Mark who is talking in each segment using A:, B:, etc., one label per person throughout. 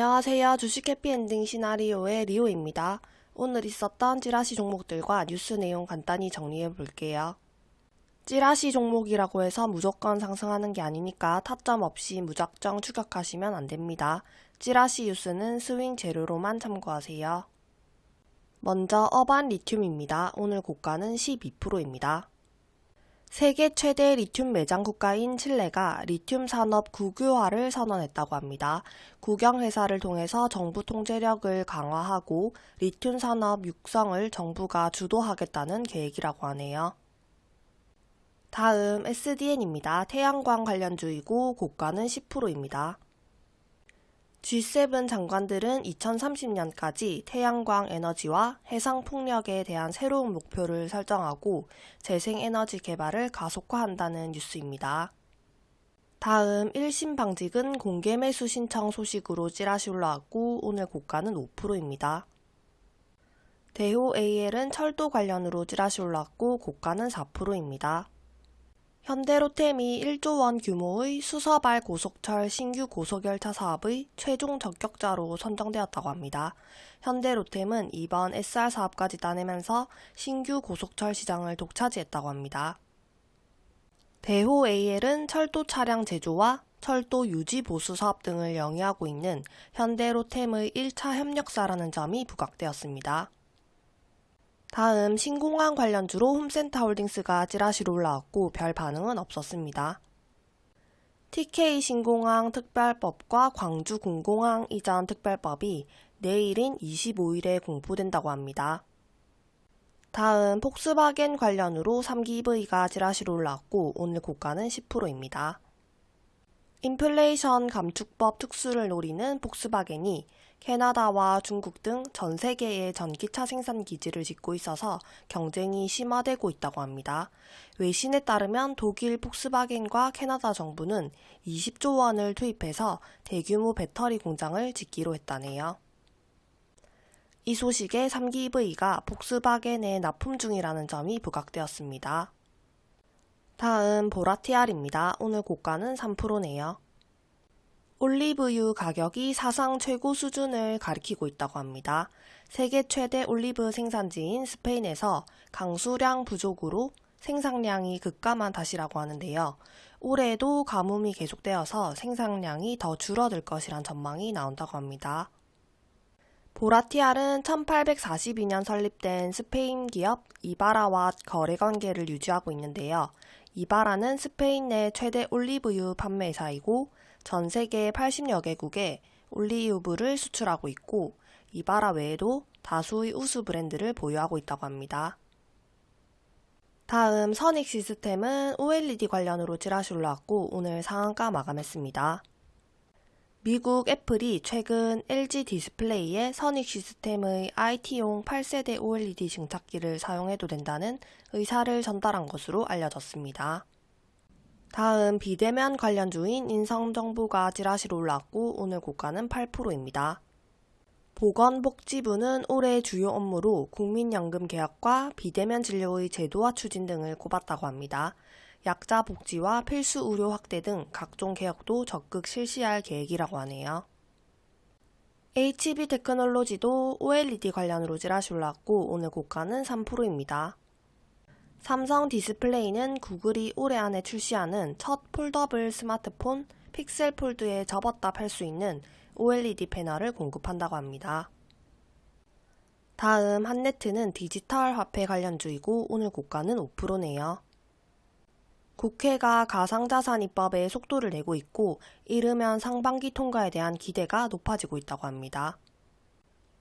A: 안녕하세요. 주식 해피엔딩 시나리오의 리오입니다. 오늘 있었던 찌라시 종목들과 뉴스 내용 간단히 정리해 볼게요. 찌라시 종목이라고 해서 무조건 상승하는 게 아니니까 타점 없이 무작정 추격하시면 안 됩니다. 찌라시 뉴스는 스윙 재료로만 참고하세요. 먼저 어반 리튬입니다. 오늘 고가는 12%입니다. 세계 최대 리튬 매장 국가인 칠레가 리튬 산업 국유화를 선언했다고 합니다. 국영회사를 통해서 정부 통제력을 강화하고 리튬 산업 육성을 정부가 주도하겠다는 계획이라고 하네요. 다음 SDN입니다. 태양광 관련주이고 고가는 10%입니다. G7 장관들은 2030년까지 태양광 에너지와 해상 풍력에 대한 새로운 목표를 설정하고 재생에너지 개발을 가속화한다는 뉴스입니다. 다음 1심 방직은 공개 매수 신청 소식으로 찌라시 올라왔고 오늘 고가는 5%입니다. 대호 AL은 철도 관련으로 찌라시 올랐고 고가는 4%입니다. 현대로템이 1조 원 규모의 수서발 고속철 신규 고속열차 사업의 최종 적격자로 선정되었다고 합니다. 현대로템은 이번 SR 사업까지 따내면서 신규 고속철 시장을 독차지했다고 합니다. 대호 AL은 철도 차량 제조와 철도 유지 보수 사업 등을 영위하고 있는 현대로템의 1차 협력사라는 점이 부각되었습니다. 다음 신공항 관련주로 홈센터홀딩스가 찌라시로 올라왔고 별 반응은 없었습니다. TK 신공항 특별법과 광주 공공항 이전 특별법이 내일인 25일에 공포된다고 합니다. 다음 폭스바겐 관련으로 3기 EV가 찌라시로 올라왔고 오늘 고가는 10%입니다. 인플레이션 감축법 특수를 노리는 폭스바겐이 캐나다와 중국 등 전 세계의 전기차 생산 기지를 짓고 있어서 경쟁이 심화되고 있다고 합니다. 외신에 따르면 독일 폭스바겐과 캐나다 정부는 20조 원을 투입해서 대규모 배터리 공장을 짓기로 했다네요. 이 소식에 3기 EV가 폭스바겐에 납품 중이라는 점이 부각되었습니다. 다음 보라티알입니다. 오늘 고가는 3%네요. 올리브유 가격이 사상 최고 수준을 가리키고 있다고 합니다. 세계 최대 올리브 생산지인 스페인에서 강수량 부족으로 생산량이 급감한 탓이라고 하는데요. 올해도 가뭄이 계속되어서 생산량이 더 줄어들 것이란 전망이 나온다고 합니다. 보라티알은 1842년 설립된 스페인 기업 이바라와 거래 관계를 유지하고 있는데요. 이바라는 스페인 내 최대 올리브유 판매사이고 전 세계 80여 개국에 올리브를 수출하고 있고 이바라 외에도 다수의 우수 브랜드를 보유하고 있다고 합니다. 다음 선익 시스템은 OLED 관련으로 찌라시 올라왔고 오늘 상한가 마감했습니다. 미국 애플이 최근 LG 디스플레이에 선익 시스템의 IT용 8세대 OLED 증착기를 사용해도 된다는 의사를 전달한 것으로 알려졌습니다. 다음 비대면 관련주인 인성정보가 찌라시로 올랐고 오늘 고가는 8%입니다. 보건복지부는 올해 주요 업무로 국민연금 개혁과 비대면 진료의 제도화 추진 등을 꼽았다고 합니다. 약자 복지와 필수 의료 확대 등 각종 개혁도 적극 실시할 계획이라고 하네요. HB 테크놀로지도 OLED 관련으로 찌라시 올랐고 오늘 고가는 3%입니다. 삼성 디스플레이는 구글이 올해 안에 출시하는 첫 폴더블 스마트폰 픽셀 폴드에 접었다 펼 수 있는 OLED 패널을 공급한다고 합니다. 다음 한네트는 디지털 화폐 관련주이고 오늘 고가는 5%네요. 국회가 가상자산 입법에 속도를 내고 있고 이르면 상반기 통과에 대한 기대가 높아지고 있다고 합니다.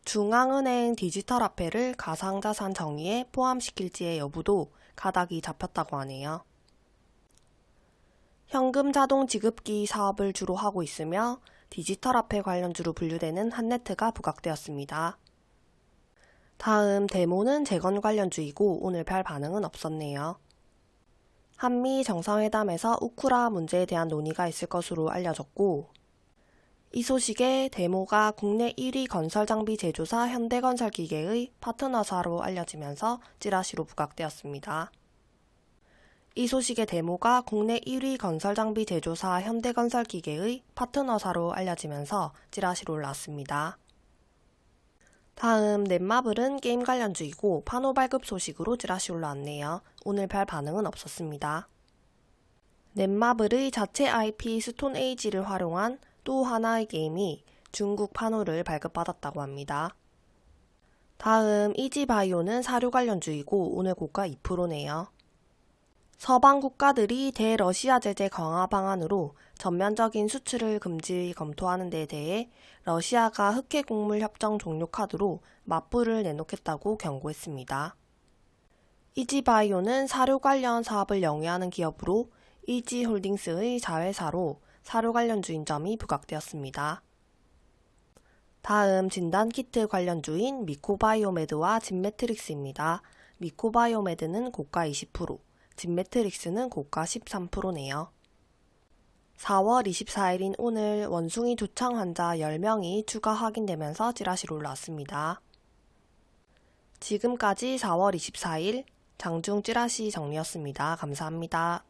A: 중앙은행 디지털 화폐를 가상자산 정의에 포함시킬지의 여부도 가닥이 잡혔다고 하네요. 현금 자동 지급기 사업을 주로 하고 있으며 디지털 화폐 관련주로 분류되는 한네트가 부각되었습니다. 다음 데모는 재건 관련주이고 오늘 별 반응은 없었네요. 한미 정상회담에서 우크라 문제에 대한 논의가 있을 것으로 알려졌고 이 소식에 데모가 국내 1위 건설장비 제조사 현대건설기계의 파트너사로 알려지면서 찌라시로 부각되었습니다. 이 소식의 데모가 국내 1위 건설장비 제조사 현대건설기계의 파트너사로 알려지면서 찌라시로 올랐습니다. 다음 넷마블은 게임 관련주이고 파노 발급 소식으로 찌라시 올라왔네요. 오늘 별 반응은 없었습니다. 넷마블의 자체 IP 스톤 에이지를 활용한 또 하나의 게임이 중국 파노를 발급받았다고 합니다. 다음 이지바이오는 사료 관련주이고 오늘 고가 2%네요. 서방 국가들이 대러시아 제재 강화 방안으로 전면적인 수출을 금지 검토하는 데 대해 러시아가 흑해 곡물 협정 종료 카드로 맞불을 내놓겠다고 경고했습니다. 이지바이오는 사료 관련 사업을 영위하는 기업으로 이지홀딩스의 자회사로 사료 관련 주인 점이 부각되었습니다. 다음 진단키트 관련 주인 미코바이오메드와 진매트릭스입니다. 미코바이오메드는 고가 20%, 진매트릭스는 고가 13%네요. 4월 24일인 오늘 원숭이 두창 환자 10명이 추가 확인되면서 찌라시로 올라왔습니다. 지금까지 4월 24일 장중 찌라시 정리였습니다. 감사합니다.